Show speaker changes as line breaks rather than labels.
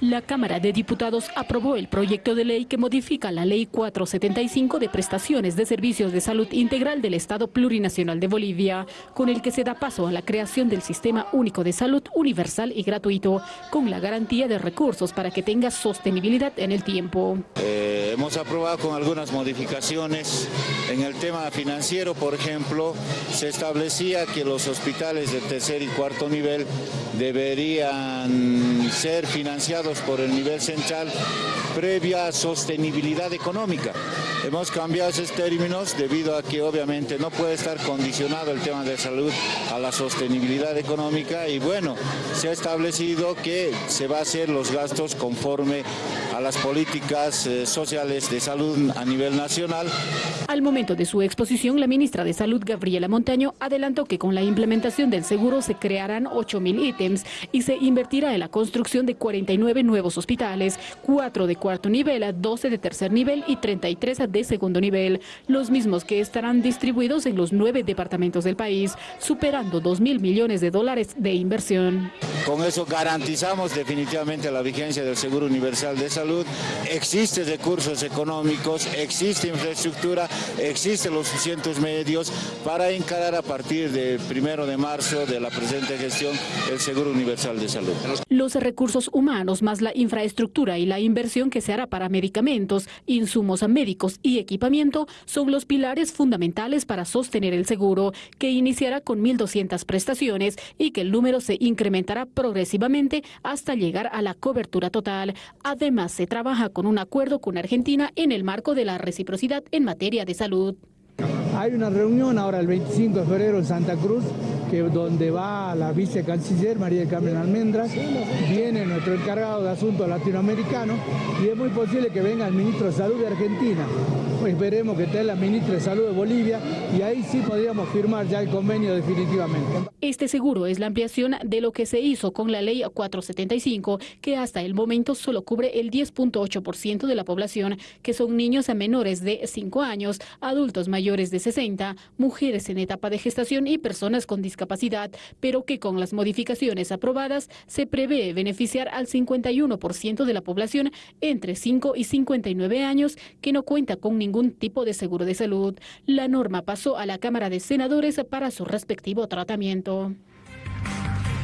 La Cámara de Diputados aprobó el proyecto de ley que modifica la Ley 475 de prestaciones de servicios de salud integral del Estado Plurinacional de Bolivia, con el que se da paso a la creación del Sistema Único de Salud universal y gratuito, con la garantía de recursos para que tenga sostenibilidad en el tiempo.
Eh, hemos aprobado con algunas modificaciones. En el tema financiero, por ejemplo, se establecía que los hospitales de tercer y cuarto nivel deberían ser financiados por el nivel central previa sostenibilidad económica. Hemos cambiado esos términos debido a que obviamente no puede estar condicionado el tema de salud a la sostenibilidad económica y bueno, se ha establecido que se va a hacer los gastos conforme a las políticas eh, sociales de salud a nivel nacional.
Al momento de su exposición, la ministra de Salud, Gabriela Montaño, adelantó que con la implementación del seguro se crearán 8.000 ítems y se invertirá en la construcción de 49 nuevos hospitales, 4 de cuarto nivel, 12 de tercer nivel y 33 de segundo nivel, los mismos que estarán distribuidos en los nueve departamentos del país, superando 2 mil millones de dólares de inversión.
Con eso garantizamos definitivamente la vigencia del Seguro Universal de Salud. Existen recursos económicos, existe infraestructura, existen los suficientes medios para encarar a partir del primero de marzo de la presente gestión el Seguro Universal de Salud.
Los recursos humanos más la infraestructura y la inversión que se hará para medicamentos, insumos médicos y equipamiento son los pilares fundamentales para sostener el seguro, que iniciará con 1.200 prestaciones y que el número se incrementará progresivamente hasta llegar a la cobertura total. Además, se trabaja con un acuerdo con Argentina en el marco de la reciprocidad en materia de salud.
Hay una reunión ahora el 25 de febrero en Santa Cruz, que donde va la vicecanciller María del Carmen Almendras, viene nuestro encargado de asuntos latinoamericanos y es muy posible que venga el ministro de Salud de Argentina. Pues esperemos que esté la ministra de Salud de Bolivia y ahí sí podríamos firmar ya el convenio definitivamente.
Este seguro es la ampliación de lo que se hizo con la ley 475, que hasta el momento solo cubre el 10.8% de la población, que son niños a menores de 5 años, adultos mayores de 60, mujeres en etapa de gestación y personas con discapacidad, pero que con las modificaciones aprobadas se prevé beneficiar al 51% de la población entre 5 y 59 años que no cuenta con ningún tipo de seguro de salud. La norma pasó a la Cámara de Senadores para su respectivo tratamiento.